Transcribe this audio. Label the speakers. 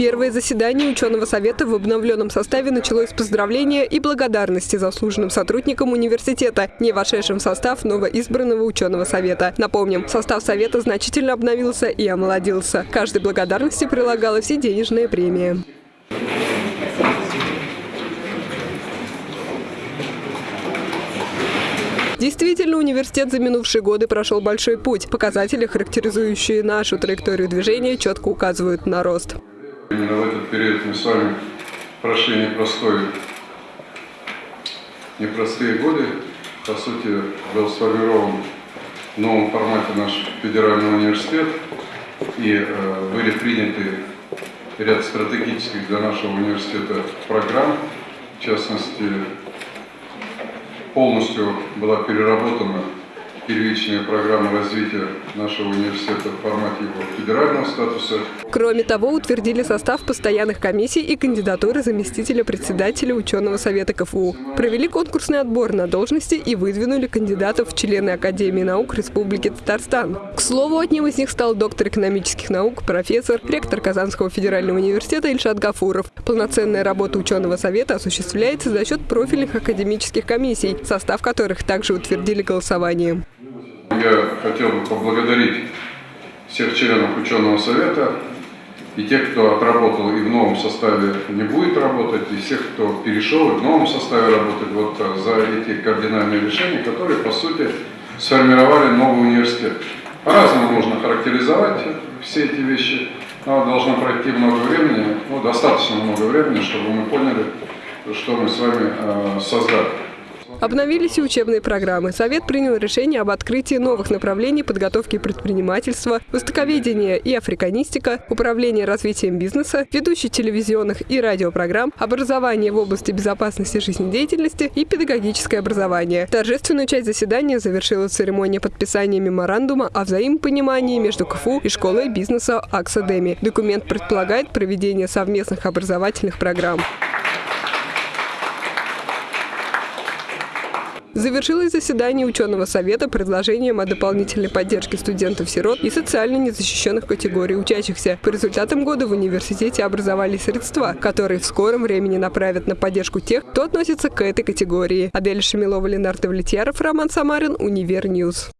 Speaker 1: Первое заседание ученого совета в обновленном составе началось с поздравления и благодарности заслуженным сотрудникам университета, не вошедшим в состав новоизбранного ученого совета. Напомним, состав совета значительно обновился и омолодился. Каждой благодарности прилагалась и денежная премия. Действительно, университет за минувшие годы прошел большой путь. Показатели, характеризующие нашу траекторию движения, четко указывают на рост.
Speaker 2: В этот период мы с вами прошли непростой, непростые годы. По сути, был сформирован в новом формате наш федеральный университет, и э, были приняты ряд стратегических для нашего университета программ, в частности, полностью была переработана первичная программа развития нашего университета в формате его федерального статуса.
Speaker 1: Кроме того, утвердили состав постоянных комиссий и кандидатуры заместителя председателя ученого совета КФУ. Провели конкурсный отбор на должности и выдвинули кандидатов в члены Академии наук Республики Татарстан. К слову, одним из них стал доктор экономических наук, профессор, ректор Казанского федерального университета Ильшат Гафуров. Полноценная работа ученого совета осуществляется за счет профильных академических комиссий, состав которых также утвердили голосованием.
Speaker 2: Я хотел бы поблагодарить всех членов ученого совета и тех, кто отработал и в новом составе не будет работать, и всех, кто перешел и в новом составе работать вот э, за эти кардинальные решения, которые, по сути, сформировали новый университет. По-разному можно характеризовать все эти вещи, но должно пройти много времени, ну, достаточно много времени, чтобы мы поняли, что мы с вами э, создали.
Speaker 1: Обновились и учебные программы. Совет принял решение об открытии новых направлений подготовки предпринимательства, востоковедения и африканистика, управление развитием бизнеса, ведущий телевизионных и радиопрограмм, образование в области безопасности жизнедеятельности и педагогическое образование. Торжественную часть заседания завершила церемония подписания меморандума о взаимопонимании между КФУ и школой бизнеса Аксадеми. Документ предполагает проведение совместных образовательных программ. Завершилось заседание ученого совета предложением о дополнительной поддержке студентов-сирот и социально незащищенных категорий учащихся. По результатам года в университете образовались средства, которые в скором времени направят на поддержку тех, кто относится к этой категории. Адель Шамилова, Ленар Довлетьяров, Роман Самарин, Univer News.